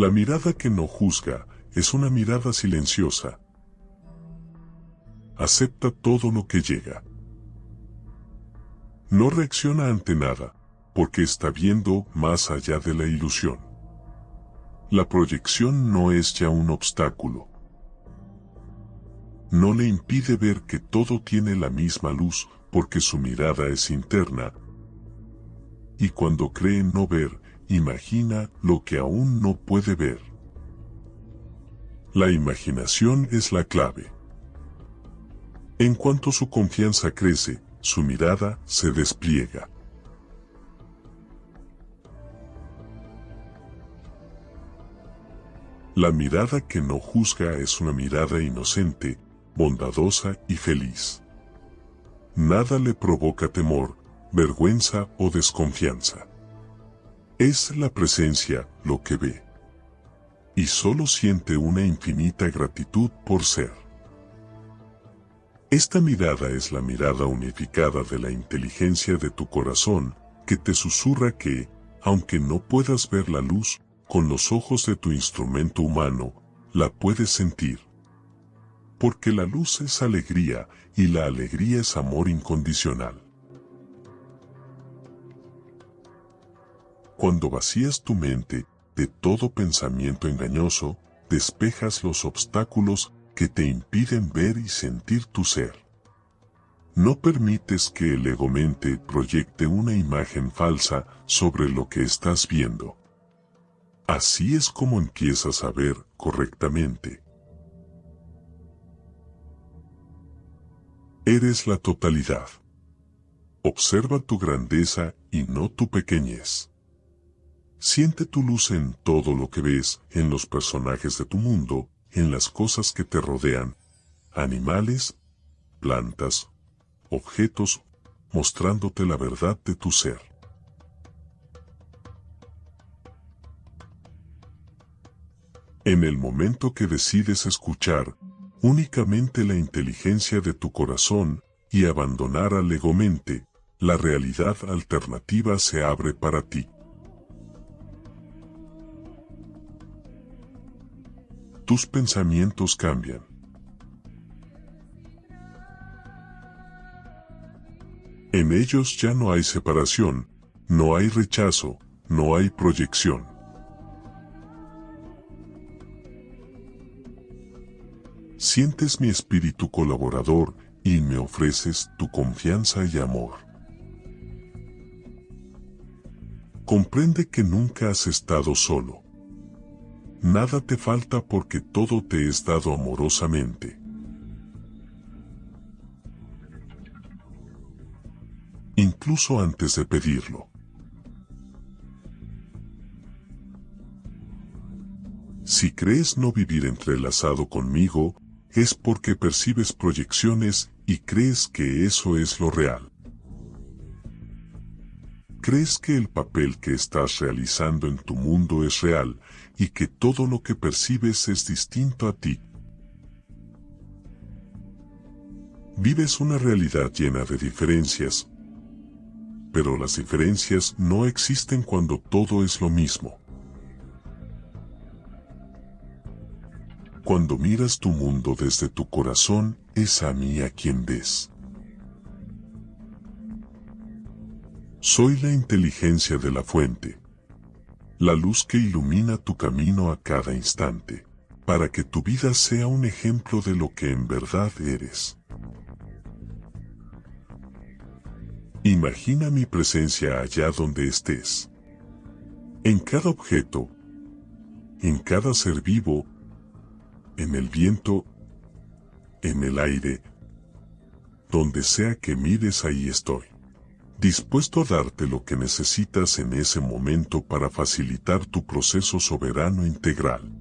La mirada que no juzga es una mirada silenciosa. Acepta todo lo que llega. No reacciona ante nada, porque está viendo más allá de la ilusión. La proyección no es ya un obstáculo. No le impide ver que todo tiene la misma luz, porque su mirada es interna. Y cuando cree no ver, imagina lo que aún no puede ver. La imaginación es la clave. En cuanto su confianza crece, su mirada se despliega. La mirada que no juzga es una mirada inocente, bondadosa y feliz. Nada le provoca temor, vergüenza o desconfianza. Es la presencia lo que ve. Y solo siente una infinita gratitud por ser. Esta mirada es la mirada unificada de la inteligencia de tu corazón, que te susurra que, aunque no puedas ver la luz, con los ojos de tu instrumento humano, la puedes sentir. Porque la luz es alegría y la alegría es amor incondicional. Cuando vacías tu mente de todo pensamiento engañoso, despejas los obstáculos que te impiden ver y sentir tu ser. No permites que el ego-mente proyecte una imagen falsa sobre lo que estás viendo. Así es como empiezas a ver correctamente. Eres la totalidad. Observa tu grandeza y no tu pequeñez. Siente tu luz en todo lo que ves, en los personajes de tu mundo, en las cosas que te rodean, animales, plantas, objetos, mostrándote la verdad de tu ser. En el momento que decides escuchar únicamente la inteligencia de tu corazón y abandonar al la realidad alternativa se abre para ti. Tus pensamientos cambian. En ellos ya no hay separación, no hay rechazo, no hay proyección. Sientes mi espíritu colaborador y me ofreces tu confianza y amor. Comprende que nunca has estado solo. Nada te falta porque todo te es dado amorosamente. Incluso antes de pedirlo. Si crees no vivir entrelazado conmigo, es porque percibes proyecciones y crees que eso es lo real. Crees que el papel que estás realizando en tu mundo es real y que todo lo que percibes es distinto a ti. Vives una realidad llena de diferencias, pero las diferencias no existen cuando todo es lo mismo. Cuando miras tu mundo desde tu corazón, es a mí a quien ves. Soy la inteligencia de la fuente, la luz que ilumina tu camino a cada instante, para que tu vida sea un ejemplo de lo que en verdad eres. Imagina mi presencia allá donde estés. En cada objeto, en cada ser vivo, en el viento, en el aire, donde sea que mires ahí estoy. Dispuesto a darte lo que necesitas en ese momento para facilitar tu proceso soberano integral.